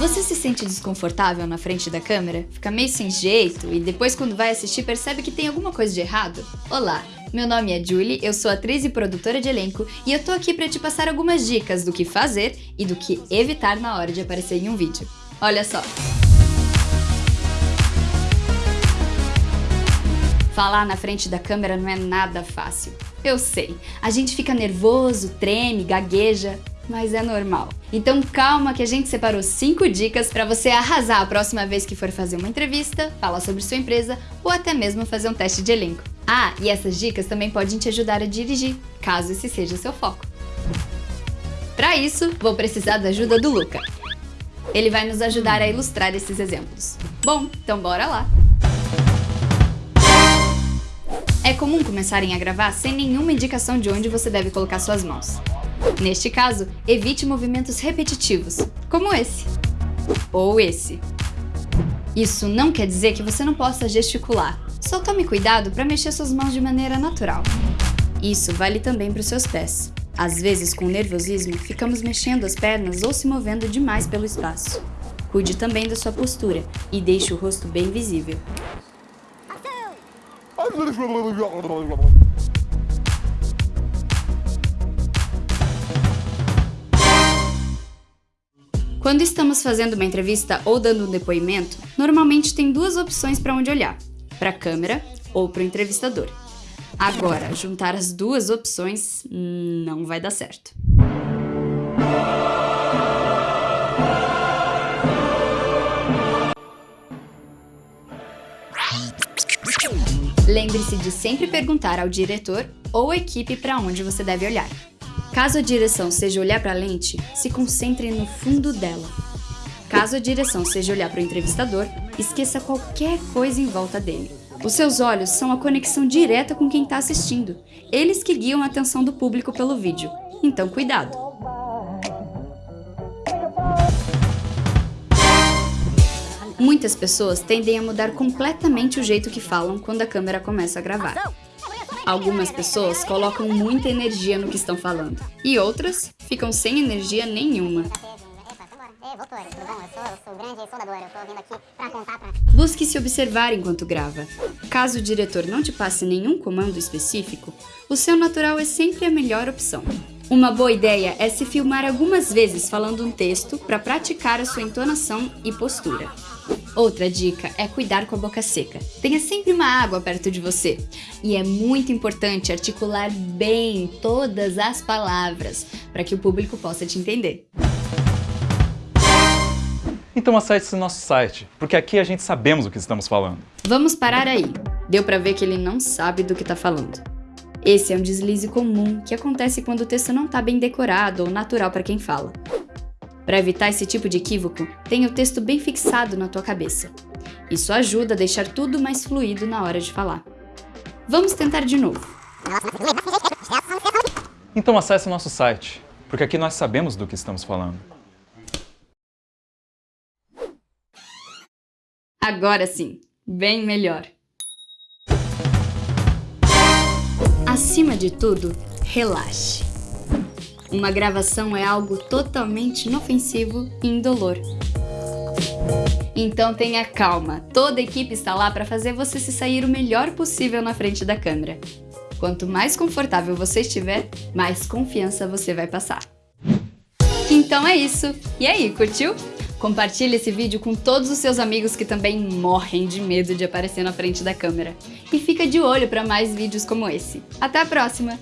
Você se sente desconfortável na frente da câmera? Fica meio sem jeito e depois quando vai assistir percebe que tem alguma coisa de errado? Olá, meu nome é Julie, eu sou atriz e produtora de elenco e eu tô aqui para te passar algumas dicas do que fazer e do que evitar na hora de aparecer em um vídeo. Olha só! Falar na frente da câmera não é nada fácil. Eu sei, a gente fica nervoso, treme, gagueja, mas é normal. Então calma que a gente separou 5 dicas para você arrasar a próxima vez que for fazer uma entrevista, falar sobre sua empresa ou até mesmo fazer um teste de elenco. Ah, e essas dicas também podem te ajudar a dirigir, caso esse seja seu foco. Para isso, vou precisar da ajuda do Luca. Ele vai nos ajudar a ilustrar esses exemplos. Bom, então bora lá! É comum começarem a gravar sem nenhuma indicação de onde você deve colocar suas mãos. Neste caso, evite movimentos repetitivos, como esse ou esse. Isso não quer dizer que você não possa gesticular, só tome cuidado para mexer suas mãos de maneira natural. Isso vale também para os seus pés. Às vezes, com nervosismo, ficamos mexendo as pernas ou se movendo demais pelo espaço. Cuide também da sua postura e deixe o rosto bem visível. Quando estamos fazendo uma entrevista ou dando um depoimento, normalmente tem duas opções para onde olhar, para a câmera ou para o entrevistador. Agora, juntar as duas opções não vai dar certo. Lembre-se de sempre perguntar ao diretor ou equipe para onde você deve olhar. Caso a direção seja olhar para a lente, se concentre no fundo dela. Caso a direção seja olhar para o entrevistador, esqueça qualquer coisa em volta dele. Os seus olhos são a conexão direta com quem está assistindo. Eles que guiam a atenção do público pelo vídeo. Então cuidado! Muitas pessoas tendem a mudar completamente o jeito que falam quando a câmera começa a gravar. Algumas pessoas colocam muita energia no que estão falando, e outras ficam sem energia nenhuma. Busque se observar enquanto grava. Caso o diretor não te passe nenhum comando específico, o seu natural é sempre a melhor opção. Uma boa ideia é se filmar algumas vezes falando um texto para praticar a sua entonação e postura. Outra dica é cuidar com a boca seca. Tenha sempre uma água perto de você. E é muito importante articular bem todas as palavras para que o público possa te entender. Então acesse o nosso site, porque aqui a gente sabemos o que estamos falando. Vamos parar aí. Deu para ver que ele não sabe do que está falando. Esse é um deslize comum que acontece quando o texto não está bem decorado ou natural para quem fala. Para evitar esse tipo de equívoco, tenha o texto bem fixado na tua cabeça. Isso ajuda a deixar tudo mais fluido na hora de falar. Vamos tentar de novo. Então acesse nosso site, porque aqui nós sabemos do que estamos falando. Agora sim, bem melhor. Acima de tudo, relaxe. Uma gravação é algo totalmente inofensivo e indolor. Então tenha calma, toda a equipe está lá para fazer você se sair o melhor possível na frente da câmera. Quanto mais confortável você estiver, mais confiança você vai passar. Então é isso. E aí, curtiu? Compartilhe esse vídeo com todos os seus amigos que também morrem de medo de aparecer na frente da câmera. E fica de olho para mais vídeos como esse. Até a próxima!